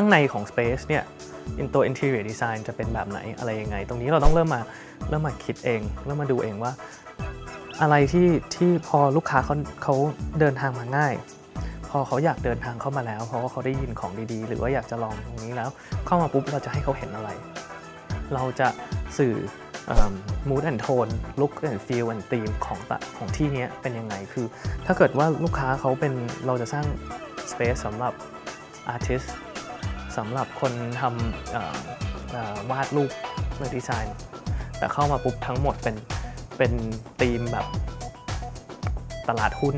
ข้างในของ Space เนี่ยอินตัว interior design จะเป็นแบบไหนอะไรยังไง ตรงนี้เราต้องเริ่มมาเริ่มมาคิดเอง เริ่มมาดูเองว่า อะไรที่ที่พอลูกค้าเขาเขาเดินทางมาง่าย พอเขาอยากเดินทางเข้ามาแล้ว เพราะว่าเขาได้ยินของดีๆ หรือว่าอยากจะลองตรงนี้แล้ว เข้ามาปุ๊บเราจะให้เขาเห็นอะไร เราจะสื่อม mood and tone look and feel and theme ของตของที่เนี้ยเป็นยังไงคือ ถ้าเกิดว่าลูกค้าเขาเป็นเราจะสร้าง space สำหรับ artist สำหรับคนทำวาดรูปหรือดีไซน์แต่เข้ามาปุ๊บทั้งหมดเป็นเป็นธีมแบบตลาดหุ้น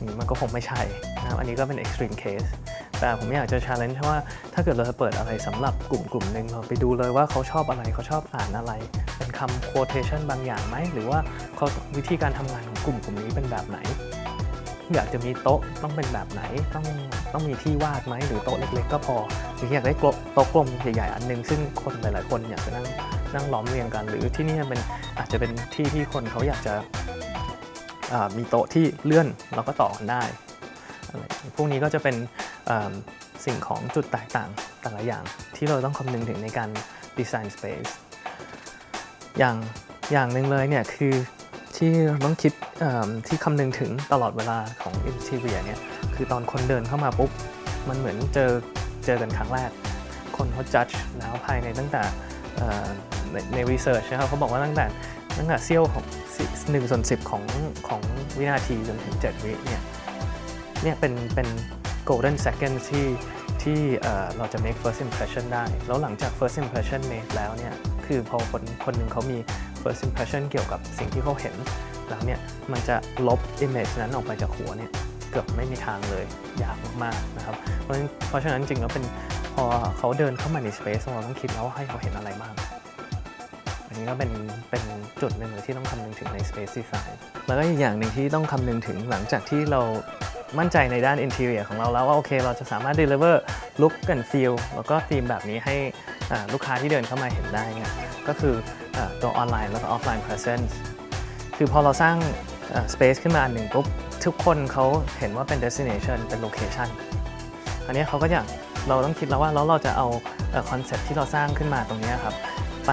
นี้มันก็คงไม่ใช่นะครับอันนี้ก็เป็น extreme case แต่ผมอยากจะ challenge ว่าถ้าเกิดเราจะเปิดอะไรสำหรับกลุ่มกลุ่มหนึ่งเราไปดูเลยว่าเขาชอบอะไรเขาชอบอ่านอะไร เป็นคำ quotation บางอย่างไหม หรือว่าเขาวิธีการทำงานของกลุ่มกลุ่มนี้เป็นแบบไหน อยากจะมีโต๊ะต้องเป็นแบบไหนต้องต้องมีที่วาดไหมหรือโต๊ะเล็กๆ ก็พอหรืออยากได้โต๊ะกลมใหญ่ๆอันหนึง ซึ่งคนหลายๆคนอยากจะนั่งนั่งล้อมเรียงกัน หรือที่นี่เป็นอาจจะเป็นที่ที่คนเขาอยากจะมีโต๊ะที่เลื่อนแล้วก็ต่อกันได้พวกนี้ก็จะเป็นสิ่งของจุดแตกต่างแต่ละอย่างที่เราต้องคำนึงถึงในการดีไซน์สเปซอย่างอย่างหนึ่งเลยเนี่ยคือ ที่เราต้องคิดที่คำนึงถึงตลอดเวลาของ interior เนี่ยคือตอนคนเดินเข้ามาปุ๊บ มันเหมือนเจอเจอกันครั้งแรก คนเขา judge แล้วภายในตั้งแต่ในใน research นะครับเขาบอกว่าตั้งแต่ตั้งแต่เซี่ยวของหนึ่งส่วนสิบของของวินาทีจนถึง 7 วิเนี่ยเนี่ยเป็นเป็น golden second ที่ที่เราจะ make first impression ได้ แล้วหลังจาก first impression made แล้วเนี่ย คือพอคนคนหนึ่งเขามี first impression เกี่ยวกับสิ่งที่เขาเห็น แล้วเนี่ยมันจะลบ image นั้นออกไปจากหัวเนี่ยเกือบไม่มีทางเลยยากมากๆนะครับ เพราะฉะนั้นเพราะฉะนั้นจริงแล้วเป็นพอเขาเดินเข้ามาใน space เราต้องคิดแล้วว่าให้เขาเห็นอะไรบ้างอันนี้ก็เป็นเป็นจุดหนึ่งที่ต้องคำนึงถึงใน space design แล้วก็อีกอย่างหนึ่งที่ต้องคำนึงถึงหลังจากที่เรามั่นใจในด้าน interior ของเราแล้วว่าโอเค เราจะสามารถ deliver look and feel แล้วก็ธีมแบบนี้ให้ลูกค้าที่เดินเข้ามาเห็นได้เนี่ย ก็คือตัวออนไลน์แล้วก็ offline presence คือพอเราสร้างอ่า space ขึ้นมาอันหนึ่งปุ๊บทุกคนเขาเห็นว่าเป็น destination เป็น location อันนี้เขาก็อยากเราต้องคิดแล้วว่าแล้วเราจะเอา concept ที่เราสร้างขึ้นมาตรงนี้ครับไป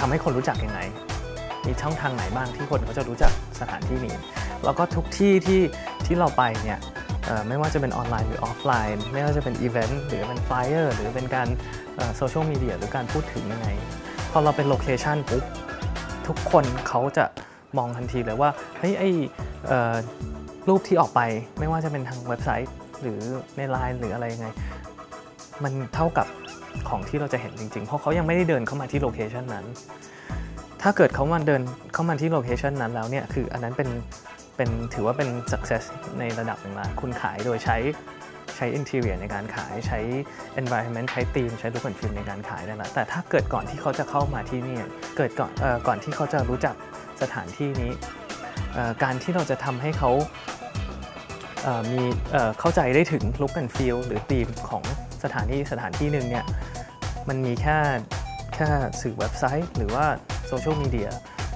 ทำให้คนรู้จักยังไง มีช่องทางไหนบ้างที่คนเขาจะรู้จักสถานที่นี้ แล้วก็ทุกที่ที่ที่เราไปเนี่ยไม่ว่าจะเป็นออนไลน์หรือออฟไลน์ ไม่ว่าจะเป็นอีเวนต์หรือเป็น flyer หรือเป็นการ social media หรือการพูดถึงยังไง พอเราเป็น location ปุ๊บทุกคนเขาจะมองทันทีเลยว่าเฮ้ยไอรูปที่ออกไปไม่ว่าจะเป็นทางเว็บไซต์ หรือในไลน์หรืออะไรยังไง มันเท่ากับของที่เราจะเห็นจริงๆ เพราะเขายังไม่ได้เดินเข้ามาที่โลเคชันนั้น ถ้าเกิดเขามาเดินเข้ามาที่โลเคชันนั้นแล้วเนี่ย คืออันนั้นเป็นเป็นถือว่าเป็น success ในระดับหนึ่งละคุณขายโดยใช้ ใช้ interior ในการขายใช้ environment ใช้ theme ใช้ look and feel ในการขายได้ละแต่ถ้าเกิดก่อนที่เขาจะเข้ามาที่นี่เกิดก่อนออก่อนที่เขาจะรู้จักสถานที่นี้ การที่เราจะทำให้เขามีเข้าใจได้ถึง look and feel หรือ theme ของสถานที่สถานที่หนึ่งเนี่ยมันมีแค่แค่สื่อเว็บไซต์ หรือว่าโซเชียลมีเดีย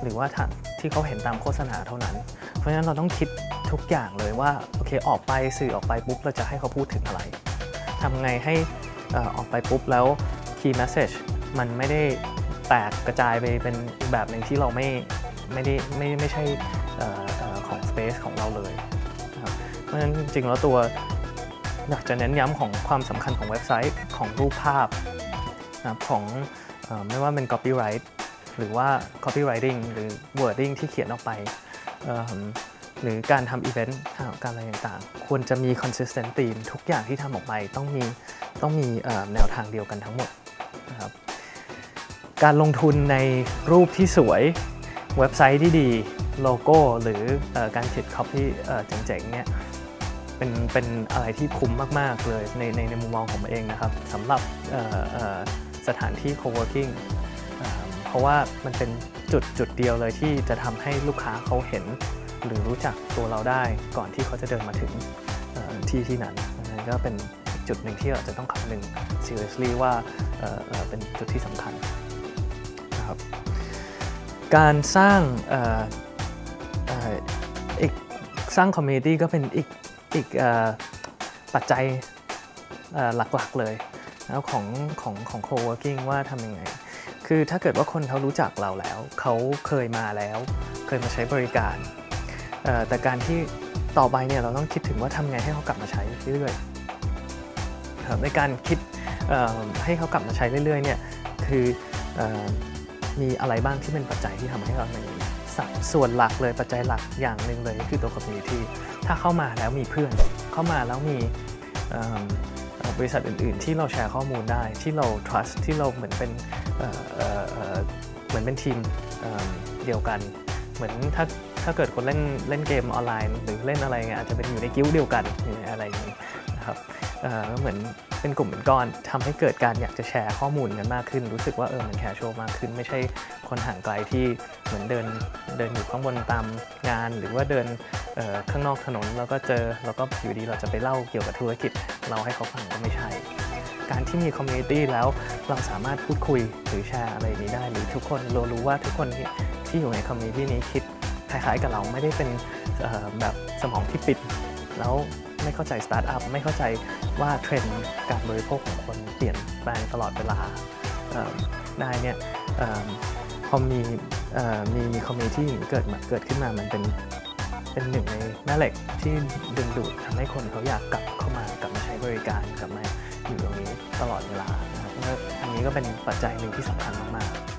หรือว่าทางที่เขาเห็นตามโฆษณาเท่านั้น เพราะฉะนั้นเราต้องคิด ทุกอย่างเลยว่าโอเคออกไปสื่อออกไปปุ๊บเราจะให้เขาพูดถึงอะไรทำไงให้อออกไปปุ๊บแล้ว key message มันไม่ได้แตกกระจายไปเป็นแบบหนึ่งที่เราไม่ไม่ได้ไม่ไม่ใช่ของ space ของเราเลยครับเพราะฉะนั้นจริงๆแล้วตัวอยากจะเน้นย้ำของความสำคัญของเว็บไซต์ของรูปภาพนะของอไม่ว่าเป็น copyright หรือว่า copywriting หรือ wording ที่เขียนออกไป หรือการทำ event การอะไรต่างๆ ควรจะมี consistent theme ทุกอย่างที่ทำออกไปต้องมีต้องมีแนวทางเดียวกันทั้งหมดนะครับการลงทุนในรูปที่สวยเว็บไซต์ที่ดีโลโก้หรืออการติด copy เอ่เจ๋งๆเนี่ยเป็นเป็นอะไรที่คุ้มมากๆเลยในในในมุมมองของผมเองนะครับสำหรับสถานที่ co-working อ่าเพราะว่ามันเป็นจุดจุดเดียวเลยที่จะทำให้ลูกค้าเขาเห็น หรือรู้จักตัวเราได้ก่อนที่เขาจะเดินมาถึงที่ที่นั้นนั่นก็เป็นจุดหนึ่งที่เราจะต้องคำนึง seriously ว่าเเเป็นจุดที่สำคัญนะครับการสร้างอีกสร้างคอมมูนิตี้ก็เป็นอีกอีกอปัจจัยหลักๆเลยแล้วของของของ co-working ว่าทำยังไง คือถ้าเกิดว่าคนเขารู้จักเราแล้ว เขาเคยมาแล้ว เคยมาใช้บริการ แต่การที่ต่อไปเนี่ยเราต้องคิดถึงว่าทำไงให้เขากลับมาใช้เรื่อยๆในการคิดให้เขากลับมาใช้เรื่อยๆเนี่ยคืออมีอะไรบ้างที่เป็นปัจจัยที่ทำให้เราในสัส่วนหลักเลยปัจจัยหลักอย่างหนึ่งเลยคือตัว community ถ้าเข้ามาแล้วมีเพื่อน เข้ามาแล้วมีบริษัทอื่น ๆ ที่เราแชร์ข้อมูลได้ที่เรา trust ที่เราเหมือนเป็นเหมือนเป็นทีมเดียวกัน เหมือนถ้า ถ้าเกิดคนเล่นเล่นเกมออนไลน์ หรือเล่นอะไรเงี้ยอาจจะเป็นอยู่ในกิ้วเดียวกันอะไรอย่างนี้นะครับเออก็เหมือนเป็นกลุ่มเป็นก้อนทำให้เกิดการอยากจะแชร์ข้อมูลกันมากขึ้น รู้สึกว่าเออมันแคชชวลมากขึ้น ไม่ใช่คนห่างไกลที่เหมือนเดินเดินอยู่ข้างบนตามงาน หรือว่าเดินเอ่อข้างนอกถนนแล้วก็เจอแล้วก็อยู่ดีเราจะไปเล่าเกี่ยวกับธุรกิจ เราให้เขาฟังก็ไม่ใช่ การที่มี community แล้วเราสามารถพูดคุยหรือแชร์อะไรนี้ได้ หรือทุกคนเรารู้ว่าทุกคนที่ที่อยู่ใน community นี้คิด คล้ายๆกับเราไม่ได้เป็นแบบสมองที่ปิด แล้วไม่เข้าใจสตาร์ทอัพไม่เข้าใจว่าเทรนด์การบริโภคของคนเปลี่ยนแปลงตลอดเวลาได้เนี่ยอพอมีอมีมี community เกิดมาเกิดขึ้นมามันเป็นเป็นหนึ่งในแม่เหล็กที่ดึงดูดทำให้คนเขาอยากกลับเข้ามากลับมาใช้บริการกลับมาอยู่ตรงนี้ตลอดเวลานะครับอันนี้ก็เป็นปัจจัยหนึ่งที่สำคัญมากๆ